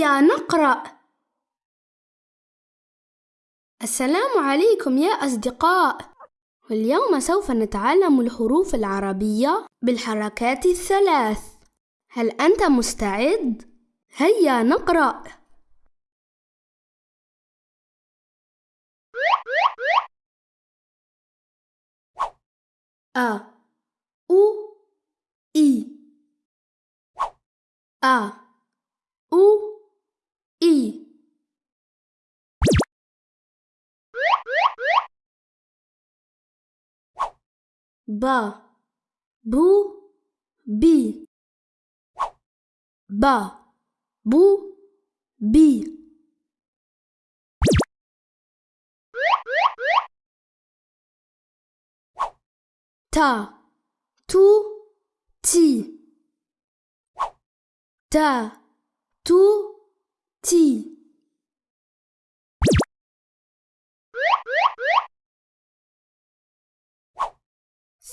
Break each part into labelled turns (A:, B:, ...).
A: هيا نقرأ. السلام عليكم يا أصدقاء. واليوم سوف نتعلم الحروف العربية بالحركات الثلاث. هل أنت مستعد؟ هيا نقرأ. أ أو إي أ. ba. Bu. Bi. Ba. Bu. Bi. Ta. Tu. Ti. Ta. Tu. Ti.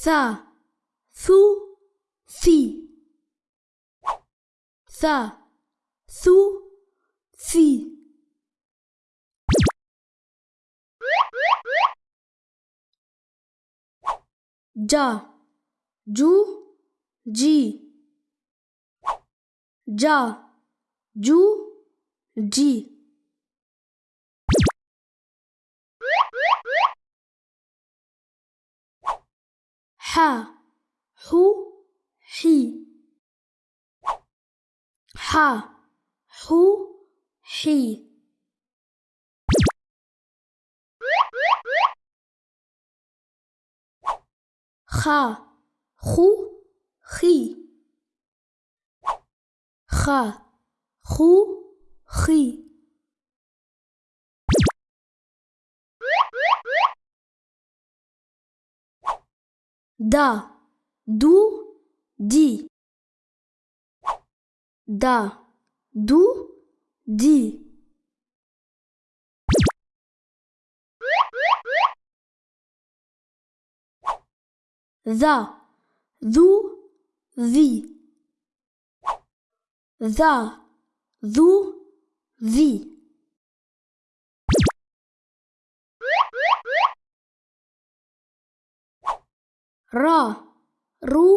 A: th thu thi th thu thi ja ju ji. Ja ju ji. ح حو حي ح حو حي خ خو خي خ خو خي Да. Ду. Ди. Да. Ду. Ди. Да. Ду. Ви. Да. Ду. Ви. ra ru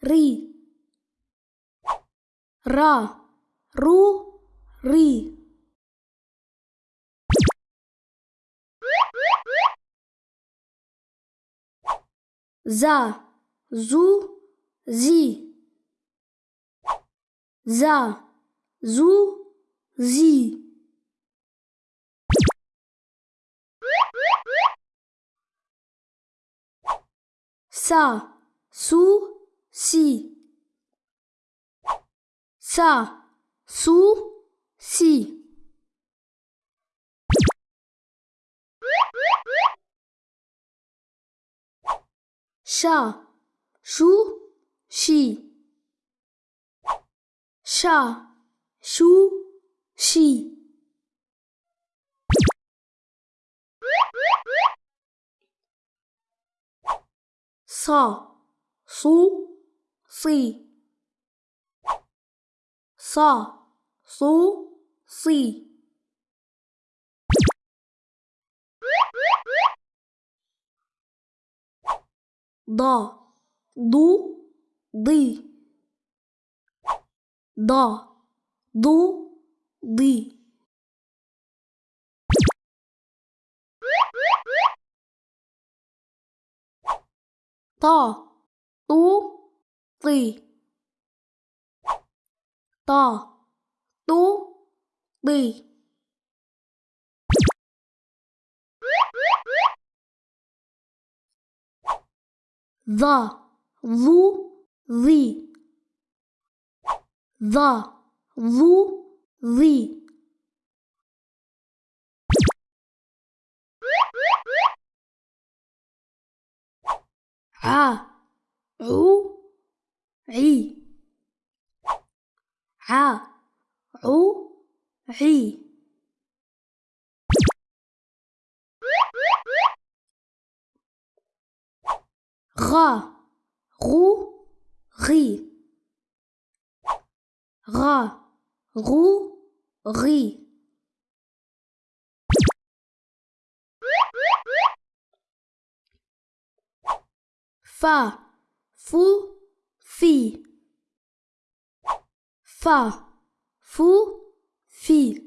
A: ri ra ru ri za zu zi za zu zi 沙苏西，沙苏西，沙苏西，沙苏西。со, су, сы. Со, су, сы. До, ду, ды. До, ду, ды. to tú tì to tú tì the lu the the lu the ع عو عي. ع عو عي. غا غو غي. غا غو غي. فا فو في. فا فو في.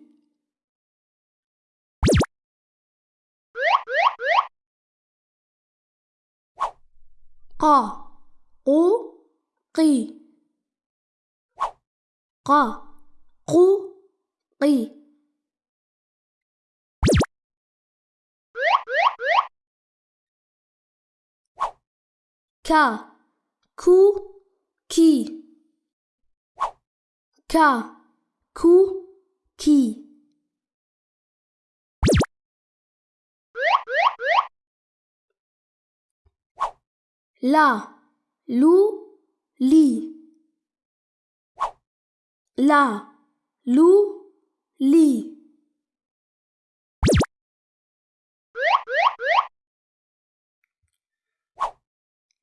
A: قا قو قي. قا قو قي. ka. Ku. Ki. Ka. Ku. Ki. La. Lu. Li. La. Lu. Li.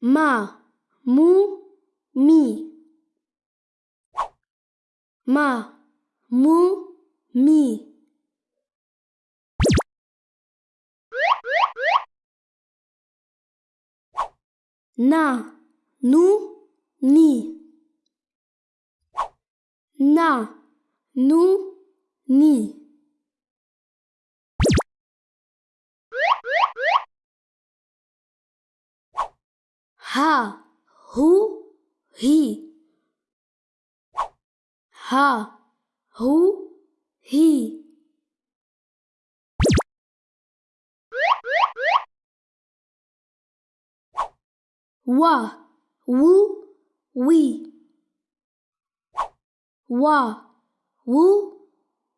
A: ma mu mi. Ma mu mi. Na nu ni. Na nu ni. Ha, who, he. Ha, who, he. Wa, woo, we. Wa, woo,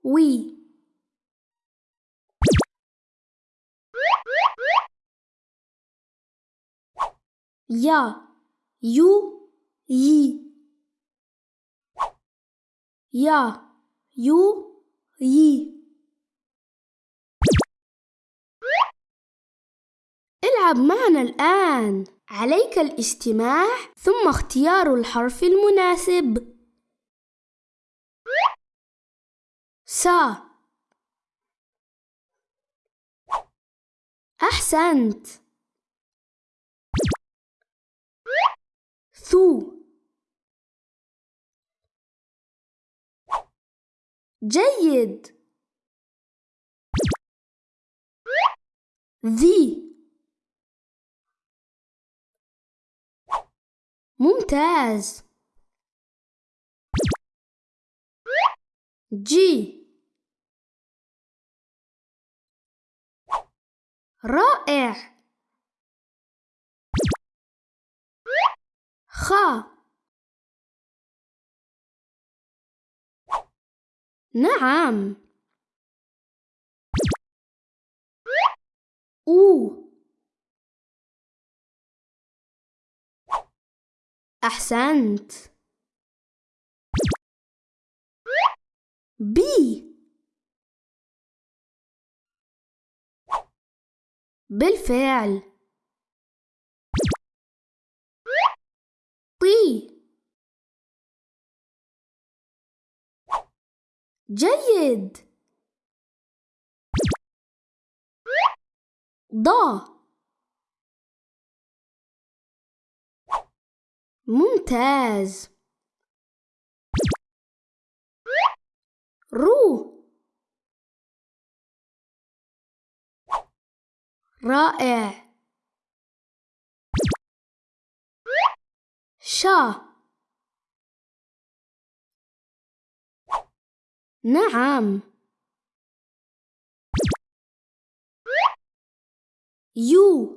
A: we. يا يو يي. يا يو يي. العب معنا الآن. عليك الاستماع ثم اختيار الحرف المناسب. سا. أحسنت. ثو. جيد. ذي. ممتاز. جي. رائع. خا نعم. أو. أحسنت. بي. بالفعل. جيد. ضا ممتاز. رو رائع. شا نعم. يو.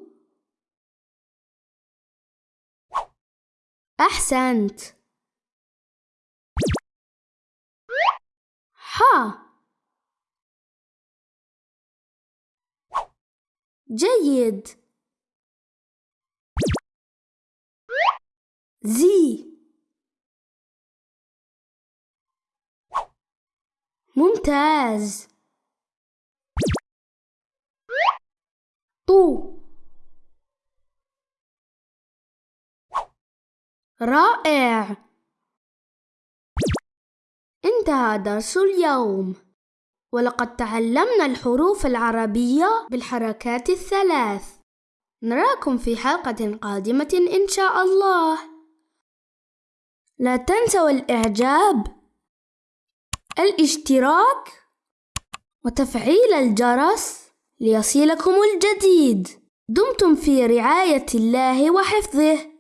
A: أحسنت. ها جيد. زي. ممتاز. طو. رائع. انتهى درس اليوم. ولقد تعلمنا الحروف العربية بالحركات الثلاث. نراكم في حلقة قادمة إن شاء الله. لا تنسوا الإعجاب. الاشتراك وتفعيل الجرس ليصلكم الجديد. دمتم في رعاية الله وحفظه.